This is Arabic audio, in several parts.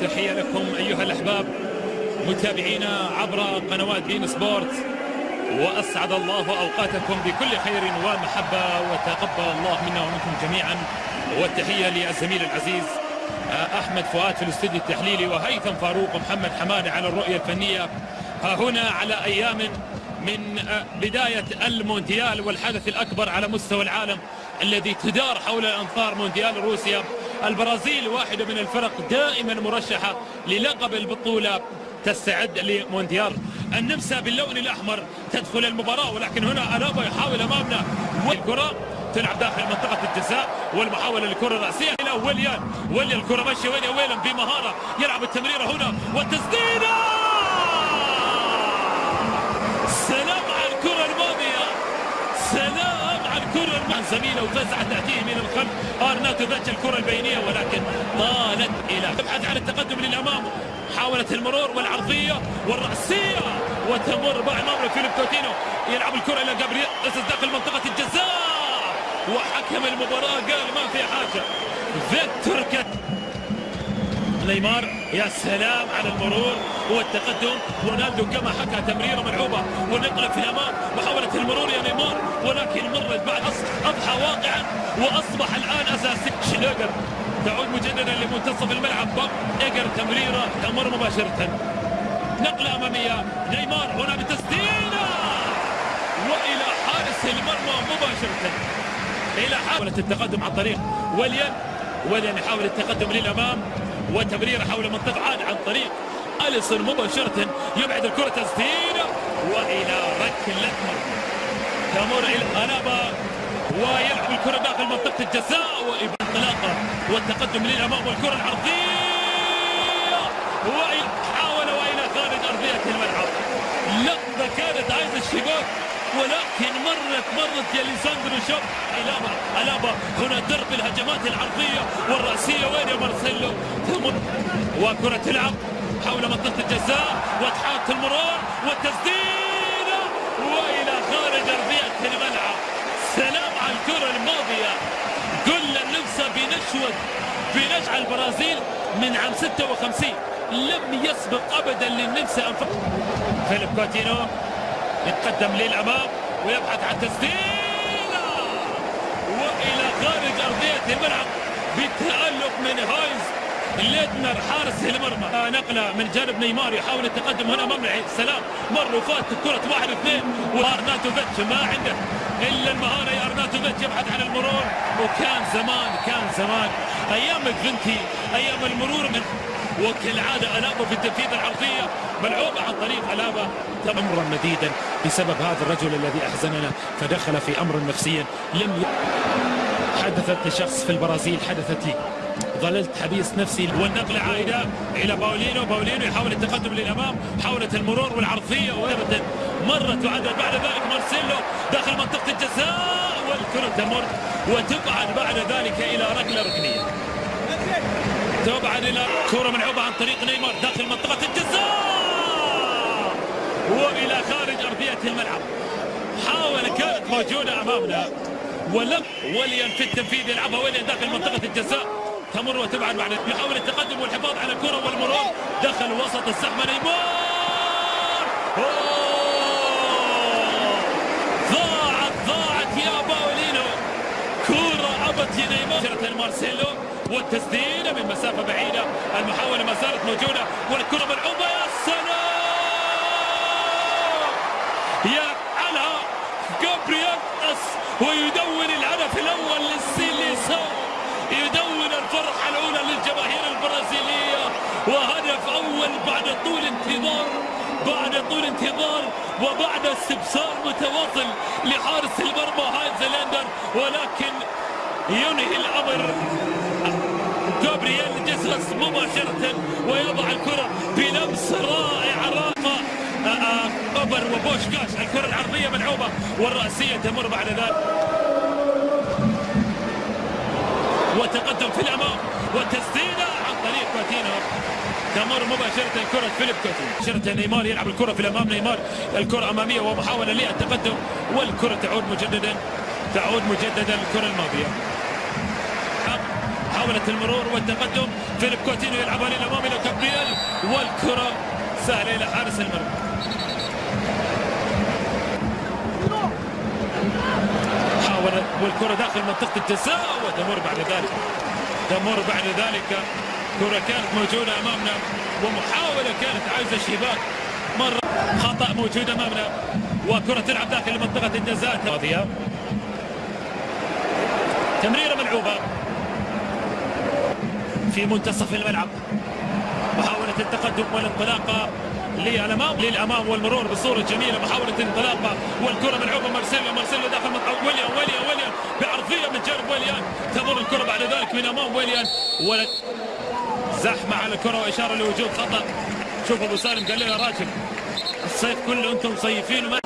تحية لكم أيها الأحباب متابعينا عبر قنوات بين سبورت وأسعد الله أوقاتكم بكل خير ومحبة وتقبل الله منا ومنكم جميعا. والتحية للزميل العزيز أحمد فؤاد في الاستوديو التحليلي وهيثم فاروق ومحمد حماني على الرؤية الفنية. ها هنا على أيام من بداية المونديال والحدث الأكبر على مستوى العالم الذي تدار حول الأنظار مونديال روسيا. البرازيل واحدة من الفرق دائما مرشحة للقب البطولة تستعد لمونديال. النمسا باللون الأحمر تدخل المباراة ولكن هنا ألابا يحاول أمامنا. والكرة تلعب داخل منطقة الجزاء والمحاولة للكرة الرأسية. إلى ويليان. ويليان الكرة ماشية وين؟ يا ويليان بمهارة. يلعب التمريرة هنا. والتسديدة! زميلة وفزع تأتيه من الخلف. أرناتو ذات الكرة البينية ولكن طالت إلى تبحث عن التقدم للأمام. حاولت المرور والعرضية والرأسية وتمر بقى أمام فيليب كوتينو. يلعب الكرة إلى جابرييل. داخل منطقة الجزاء. وحكم المباراة قال ما في حاجة. فيكتور كت نيمار. يا سلام على المرور والتقدم. رونالدو كما حكى تمريره ملعوبة. ونقله في الأمام. محاولة المرور يا نيمار. ولكن مرت بعد أضحى واقعا. وأصبح الآن اساسي شلوجر تعود مجددا لمنتصف الملعب. إيجر تمريره تمر مباشرة. نقله أمامية. نيمار هنا بتسديدة. وإلى حارس المرمى مباشرة. إلى حاولة التقدم عن طريق وليان. وليان يحاول التقدم للأمام. وتمريره حول منطقة عاد عن طريق أليسون مباشرة يبعد الكرة تسديدة وإلى ركلة مرمى. تمر إلى الابا ويلعب الكرة داخل منطقة الجزاء وانطلاقة والتقدم للامام والكرة العرضية وحاول وإلى خارج أرضية الملعب. لقطة كانت عايزة الشباك. ولكن مرت مرت يا ليساندرو شوب. إلابا ألابا. هنا درب الهجمات العرضية والرأسية. وين يا مارسيلو؟ وكرة تلعب حول منطقة الجزاء. وتحاط المرور والتسديده وإلى خارج أرضية الملعب. سلام على الكرة الماضية. كل النمسا بنشوة بنجعل البرازيل من عام 56 لم يسبق ابدا للنمسا أنفق. فيليب كوتينو. يتقدم للامام ويبحث عن تسديدة. وإلى خارج أرضية الملعب بالتالق من هاينز ليدنر حارس المرمى. نقلة من جانب نيمار يحاول التقدم هنا امام سلام. مر وفات كرة واحد اثنين. وأرناتوفيتش ما عنده إلا المهارة. يا أرناتوفيتش يبحث عن المرور. وكان زمان كان زمان. أيام فينتي أيام المرور من وكالعادة ألابا في التنفيذ العرضية ملعوبة عن طريق ألابا أمرا مديدا بسبب هذا الرجل الذي أحزننا فدخل في أمر نفسيا لم ي... حدثت لشخص في البرازيل حدثت لي. ظللت حبيس نفسي. والنقلة عائدة إلى باولينو. باولينو يحاول التقدم للأمام حاولت المرور والعرضية وأبدا مرت وعدت بعد ذلك مارسيلو داخل منطقة الجزاء. والكرة تمر وتبعد بعد ذلك إلى ركلة ركنية. تبعد إلى كرة ملعوبة عن طريق نيمار داخل منطقة الجزاء. وإلى خارج أرضية الملعب. حاول كانت موجودة أمامنا. ولم وليان في التنفيذ يلعبها وليان داخل منطقة الجزاء. تمر وتبعد بعد يحاول التقدم والحفاظ على الكرة والمرور دخل وسط الزحمة نيمار ضاعت ضاعت يا باولينو يا نيمار. مارسيلو والتسديدة من مسافة بعيدة. المحاولة ما زالت موجودة والكرة ملعوبة يا سلام! يفعلها جابرييل جيسوس ويدون الهدف الأول للسيليسو يدون الفرحة الأولى للجماهير البرازيلية. وهدف أول بعد طول انتظار. بعد طول انتظار وبعد استبصار متواصل لحارس المرمى ليندنر ولكن ينهي الأمر. جابرييل جيسوس مباشرة ويضع الكرة بلمس رائع رائع أوبر وبوشكاش الكرة العرضية ملعوبة والرأسية تمر بعد ذلك. وتقدم في الأمام والتسديدة عن طريق كوتينو. تمر مباشرة كرة فيليب كوتينو. مباشرة نيمار يلعب الكرة في الأمام. نيمار الكرة أمامية ومحاولة للتقدم والكرة تعود مجددا. تعود مجددا الكرة الماضية. محاولة المرور والتقدم. فيليب كوتينيو يلعبها للأمام إلى كابرييل والكرة سهلة إلى حارس المرمى. حاول والكرة داخل منطقة الجزاء وتمر بعد ذلك. تمر بعد ذلك. كرة كانت موجودة أمامنا ومحاولة كانت عايزة شباك مرة خطأ موجود أمامنا. وكرة تلعب داخل منطقة الجزاء. تمريرة ملعوبة. في منتصف الملعب. محاولة التقدم والانطلاقة للأمام للأمام والمرور بصورة جميلة. محاولة الانطلاقة والكرة ملعوبة. مارسيلو مارسيلو داخل منطقة. ويليان ويليان ويليان بعرضية من جانب ويليان تمر الكرة بعد ذلك من أمام ويليان ولد زحمة على الكرة وإشارة لوجود خطأ. شوف أبو سالم قال له يا راجل الصيف كله أنتم مصيفين وما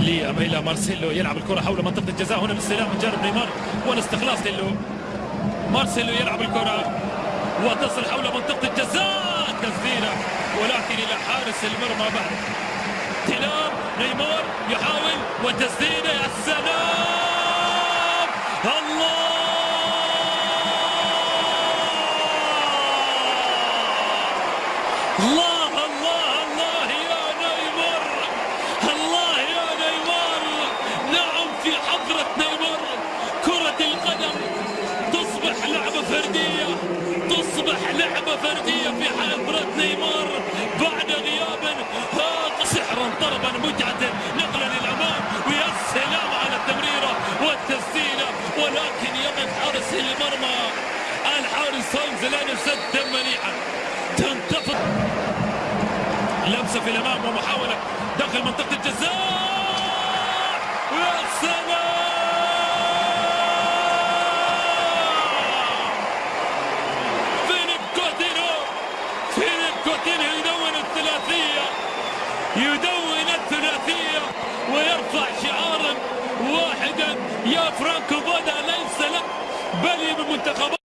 لأميلا مارسيلو يلعب الكرة حول منطقة الجزاء. هنا الاستلام من جانب نيمار. والاستخلاص للو مارسيلو يلعب الكرة وتصل حول منطقة الجزاء تسديدة ولكن إلى حارس المرمى بعد. استلام نيمار يحاول وتسديدة. يا سلام! الله الله! تصبح لعبة فردية في حضرة نيمار بعد غياب سحرا طربا متعة نقلا للأمام ويا سلام على التمريرة والتسديدة ولكن يقف حارس المرمى الحارس هونز لأنه سد منيعا تنتفض. لمسة في الأمام ومحاولة داخل منطقة الجزاء. يا سلام فيليب كوتينو فيليب كوتينو يدون الثلاثيه يدون الثلاثيه ويرفع شعارا